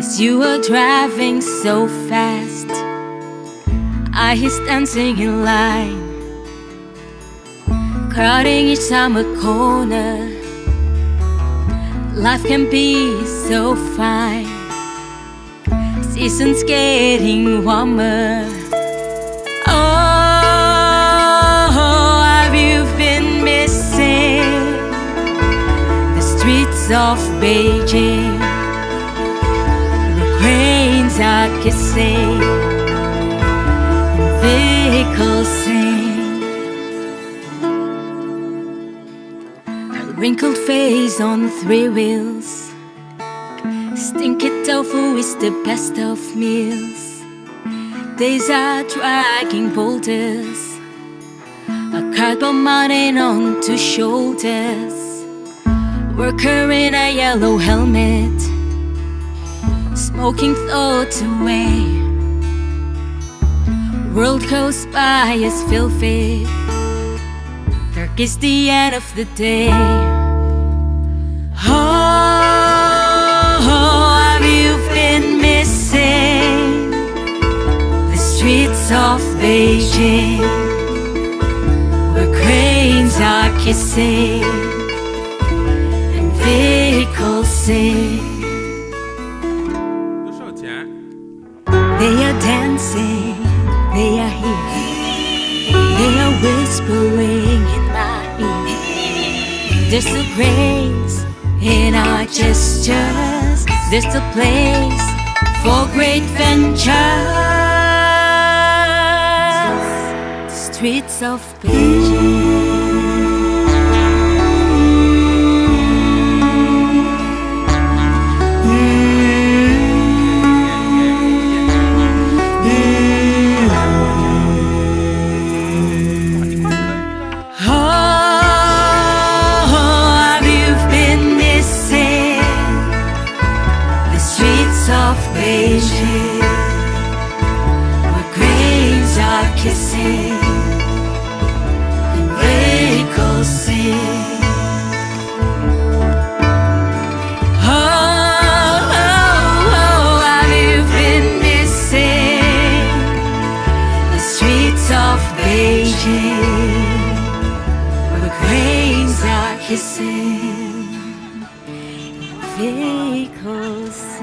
As you were driving so fast I hear dancing in line Crowding each summer corner Life can be so fine Seasons getting warmer. Oh, have you been missing the streets of Beijing? Kissing, vehicles sing. A wrinkled face on three wheels. Stinky tofu is the best of meals. Days are dragging boulders, a cardboard mountain two shoulders. Worker in a yellow helmet, smoking thoughts away. World goes by as filthy. Dark is the end of the day. Oh, oh, have you been missing the streets of Beijing where cranes are kissing and vehicles sing? They are dancing, they are here, they are whispering in my ear. There's a grace in our gestures, there's a place for great ventures. Streets of Oh, streets of Beijing where cranes are kissing and vehicles sing? Oh, oh, oh streets of Beijing? where the cranes are kissing, vehicles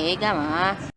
can see.